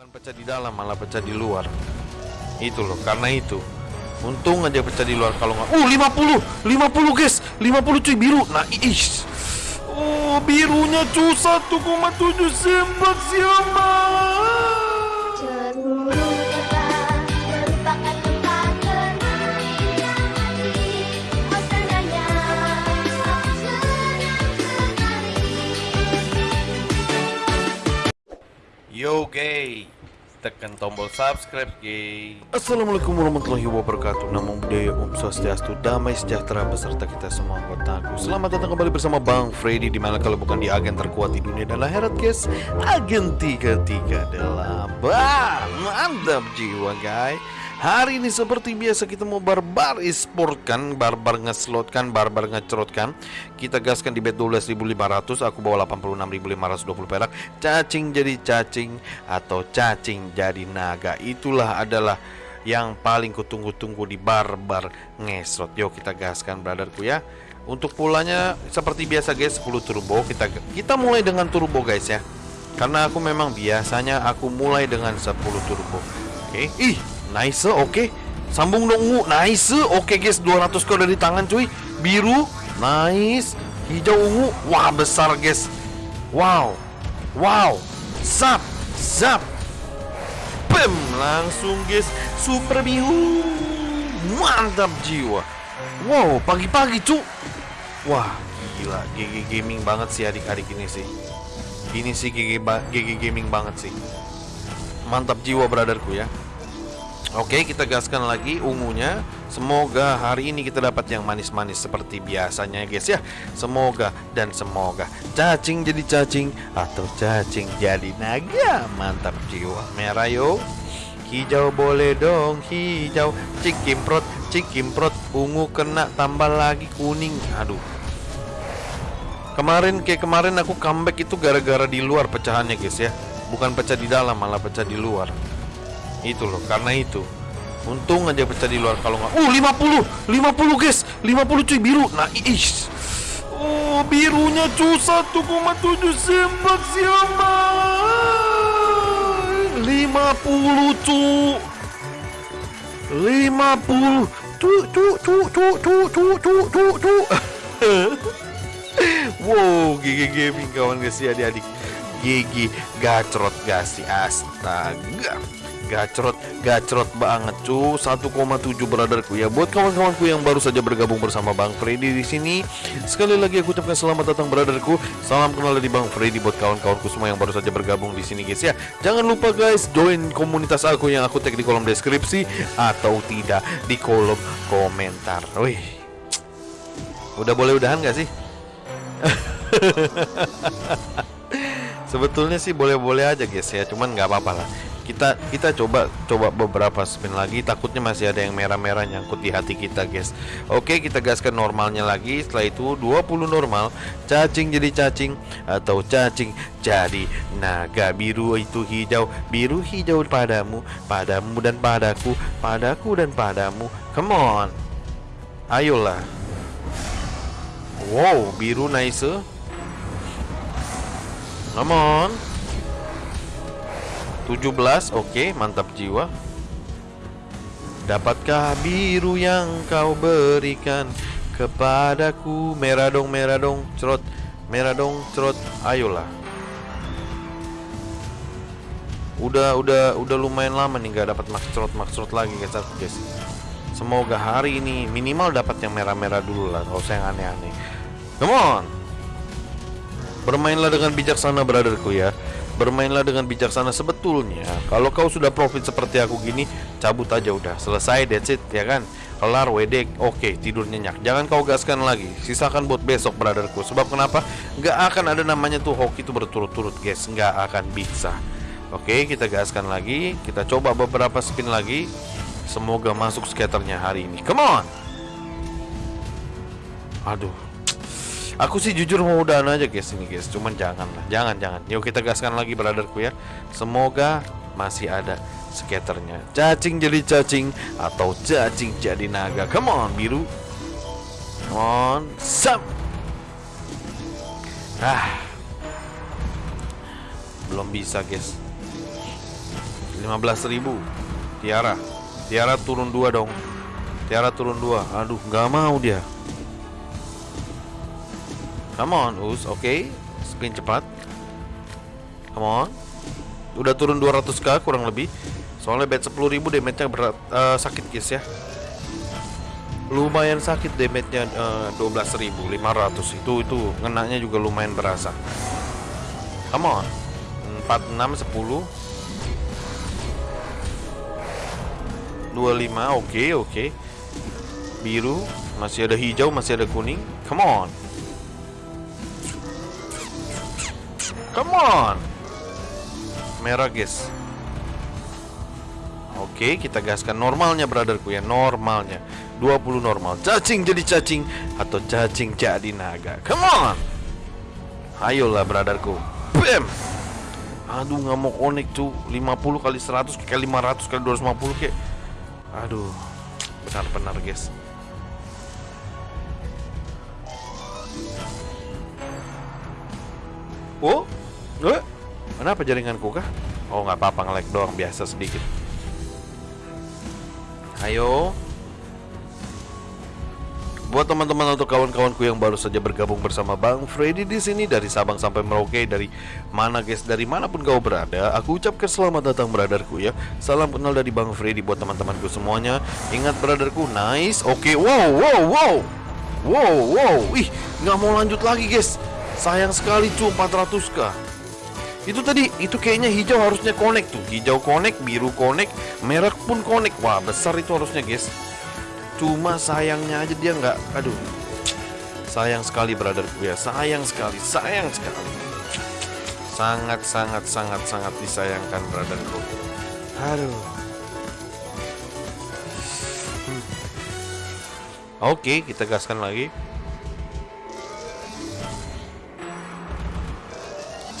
Bukan pecah di dalam, malah pecah di luar. Itu loh, karena itu. Untung aja pecah di luar kalau nggak. Uh, 50, 50 guys, 50 cuy biru. Nah, ish. Oh, birunya cu 1,7 sempak siapa? Tekan tombol subscribe gay Assalamualaikum warahmatullahi wabarakatuh. Namo Buddhaya Om Swastiastu Damai sejahtera beserta kita semua anggota aku Selamat datang kembali bersama Bang Freddy Di mana kalau bukan di agen terkuat di dunia dan akhirat guys Agen 33 adalah Bang. Mantap jiwa guys Hari ini seperti biasa kita mau barbar e-sport kan Barbar ngeslot kan, barbar ngecerot kan Kita gaskan di bet 12.500 Aku bawa 86.520 perak. Cacing jadi cacing Atau cacing jadi naga. Itulah adalah yang paling kutunggu-tunggu di barbar ngeslot. Yuk kita gaskan brotherku ya. Untuk pulanya seperti biasa guys 10 turbo. Kita kita mulai dengan turbo guys ya. Karena aku memang biasanya aku mulai dengan 10 turbo. Oke. Ih Nice, oke. Sambung dong, ungu. Nice. Oke, guys, 200 kau dari tangan, cuy. Biru. Nice. Hijau ungu. Wah, besar, guys. Wow. Wow. Zap. Zap. Bam, langsung, guys. Super biru. Mantap jiwa. Wow, pagi-pagi, cu. Wah, gila. GG gaming banget sih adik-adik ini sih. Ini sih GG, GG gaming banget sih. Mantap jiwa, brotherku ya. Oke, kita gaskan lagi ungunya. Semoga hari ini kita dapat yang manis-manis seperti biasanya, guys ya. Semoga dan semoga cacing jadi cacing atau cacing jadi naga. Mantap jiwa. Merah yo. Hijau boleh dong, hijau. Cikimprot, cikimprot. Ungu kena tambah lagi kuning. Aduh. Kemarin kayak kemarin aku comeback itu gara-gara di luar pecahannya, guys ya. Bukan pecah di dalam, malah pecah di luar. Itu loh, karena itu. Untung aja pecah di luar kalau nggak. Uh, 50, 50 guys, 50 cuy biru. Nah, ish. Oh, birunya cu 1,7 sempak siapa? 50 cu. 50 cu cu cu cu cu cu cu cu cu. Wow, GG Gaming kawan guys ya adik-adik GG gacrot gak sih astaga Gacrot, gacrot banget cu. 1,7 brotherku. Ya Buat kawan-kawanku yang baru saja bergabung bersama Bang Freddy di sini Sekali lagi aku ucapkan selamat datang brotherku. Salam kenal dari Bang Freddy buat kawan-kawanku semua yang baru saja bergabung di sini guys. Ya Jangan lupa guys join komunitas aku yang aku tag di kolom deskripsi Atau tidak di kolom komentar. Wih. Udah boleh udahan gak sih? Sebetulnya sih boleh-boleh aja guys ya, cuman nggak apa-apa lah. Kita kita coba coba beberapa spin lagi, takutnya masih ada yang merah-merah nyangkut di hati kita guys. Oke, kita gaskan normalnya lagi. Setelah itu 20 normal, cacing jadi cacing atau cacing jadi naga biru itu hijau, biru hijau padamu, padamu dan padaku, padaku dan padamu. Come on. Ayolah. Wow, biru nice. Come on 17 Oke mantap jiwa. Dapatkah biru yang kau berikan Kepadaku? Merah dong merah dong Cerot Merah dong cerot. Ayolah. Udah udah udah lumayan lama nih nggak dapat max cerot max cerot lagi guys guys. Semoga hari ini minimal dapat yang merah-merah dulu lah Gak usah aneh-aneh. Come on! Bermainlah dengan bijaksana brotherku ya Bermainlah dengan bijaksana sebetulnya. Kalau kau sudah profit seperti aku gini Cabut aja udah. Selesai that's it ya kan? Kelar WD Oke tidur nyenyak. Jangan kau gaskan lagi. Sisakan buat besok brotherku. Sebab kenapa? Nggak akan ada namanya tuh hoki itu berturut-turut guys. Nggak akan bisa. Oke kita gaskan lagi. Kita coba beberapa spin lagi. Semoga masuk skaternya hari ini. Come on! Aduh Aku sih jujur mau udahan aja guys ini guys. Cuman jangan lah. Jangan jangan. Yuk kita gaskan lagi brotherku ya Semoga masih ada skaternya. Cacing jadi cacing Atau cacing jadi naga. Come on biru. Come on. Sam Ah. Belum bisa guys. 15.000 Tiara. Tiara turun dua dong. Tiara turun dua. Aduh nggak mau dia Come on Us Oke Spin cepat. Come on. Udah turun 200k kurang lebih. Soalnya bet 10.000 damage-nya berat eh, sakit guys ya. Lumayan sakit damage-nya eh, 12.500 Itu itu ngenanya juga lumayan berasa. Come on. 46 10 25 oke oke biru masih ada hijau masih ada kuning. Come on come on. Merah guys. Oke kita gaskan normalnya brotherku ya. Normalnya. 20 normal. Cacing jadi cacing atau cacing jadi naga. Come on. Ayolah brotherku. Bam. Aduh nggak mau connect tuh 50 kali 100 kayak 500 kali 250 kayak. Aduh, benar-benar guys. Oh, eh, kenapa jaringanku kah? Oh nggak apa-apa nge-lag doang biasa sedikit. Ayo. Buat teman-teman atau kawan-kawanku yang baru saja bergabung bersama Bang Freddy di sini dari Sabang sampai Merauke dari mana guys dari mana pun kau berada, aku ucapkan selamat datang brotherku ya. Salam kenal dari Bang Freddy buat teman-temanku semuanya. Ingat brotherku, nice. Oke, wow, wow, wow. Wow, wow. Ih, nggak mau lanjut lagi guys. Sayang sekali cu 400k. Itu tadi, itu kayaknya hijau harusnya connect tuh. Hijau connect, biru connect, merah pun connect. Wah, besar itu harusnya guys. Cuma sayangnya aja dia nggak, aduh. Sayang sekali brotherku ya, sayang sekali, sayang sekali. Sangat sangat sangat sangat disayangkan brotherku. Aduh. Hmm. Oke, kita gaskan lagi.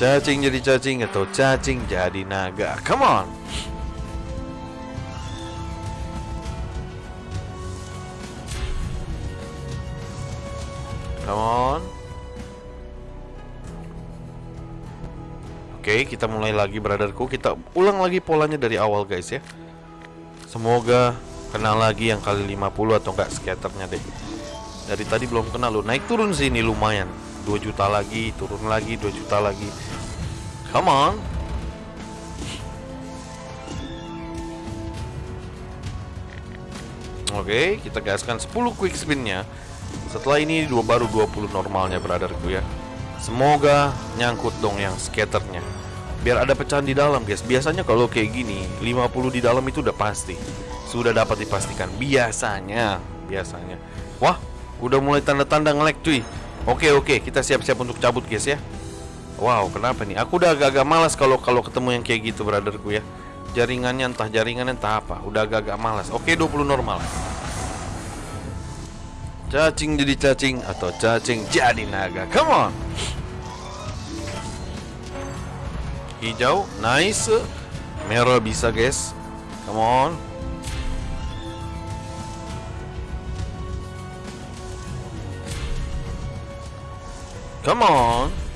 Cacing jadi cacing atau cacing jadi naga. Come on. Come on. Oke, kita mulai lagi brotherku. Kita ulang lagi polanya dari awal guys ya. Semoga kena lagi yang kali 50 atau enggak skaternya deh. Dari tadi belum kena lo. Naik turun sini lumayan. 2 juta lagi, turun lagi 2 juta lagi. Come on. Oke, kita gaskan 10 quick spinnya. Setelah ini dua baru 20 normalnya brotherku ya. Semoga nyangkut dong yang skaternya. Biar ada pecahan di dalam guys. Biasanya kalau kayak gini 50 di dalam itu udah pasti. Sudah dapat dipastikan biasanya, biasanya. Wah, udah mulai tanda-tanda nge-lag cuy. Oke oke, kita siap-siap untuk cabut guys ya. Wow, kenapa nih? Aku udah agak-agak malas kalau kalau ketemu yang kayak gitu brotherku ya. Jaringannya entah jaringannya entah apa, udah agak-agak malas. Oke, 20 normal. Cacing jadi cacing atau cacing jadi naga. Come on. Hijau, nice. Merah bisa, guys. Come on. Come on.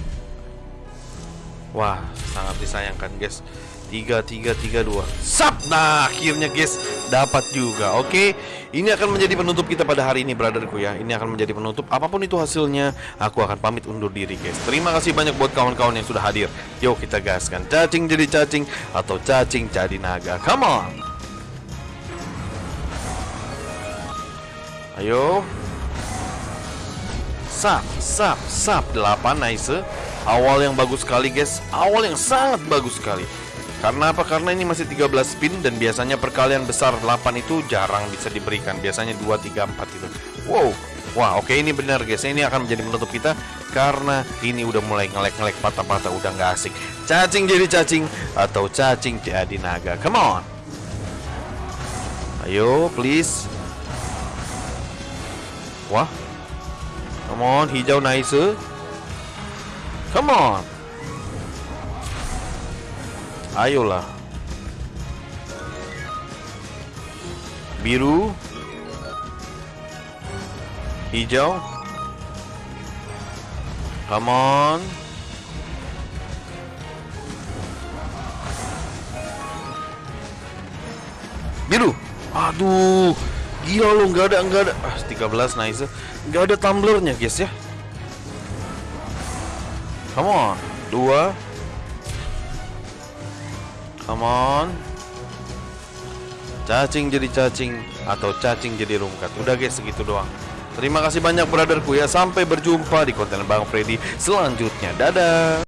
Wah, sangat disayangkan, guys. 3 3 3 2. Sap. Nah, akhirnya guys dapat juga. Oke. Ini akan menjadi penutup kita pada hari ini, brotherku ya. Ini akan menjadi penutup. Apa pun itu hasilnya, aku akan pamit undur diri, guys. Terima kasih banyak buat kawan-kawan yang sudah hadir. Yuk kita gaskan. Cacing jadi cacing atau cacing jadi naga. Come on. Ayo. Sap, sap, sap 8 nice. Awal yang bagus sekali, guys. Awal yang sangat bagus sekali. Karena apa? Karena ini masih 13 spin dan biasanya perkalian besar 8 itu jarang bisa diberikan. Biasanya 2 3 4 itu. Wow. Wah, oke ini benar guys. Ini akan menjadi penutup kita karena ini udah mulai ngelek-ngelek patah-patah udah nggak asik. Cacing jadi cacing atau cacing jadi naga. Come on. Ayo, please. Wah. Come on, hijau nice. Come on. Ayolah. Biru. Hijau. Come on. Biru. Aduh. Gila lo nggak ada nggak ada. Ah 13 nice. Nggak ada tumblernya guys ya. Come on. Dua. Come on. Cacing jadi cacing atau cacing jadi rungkat. Udah guys segitu doang. Terima kasih banyak brotherku ya. Sampai berjumpa di konten Bang Freddy selanjutnya. Dadah.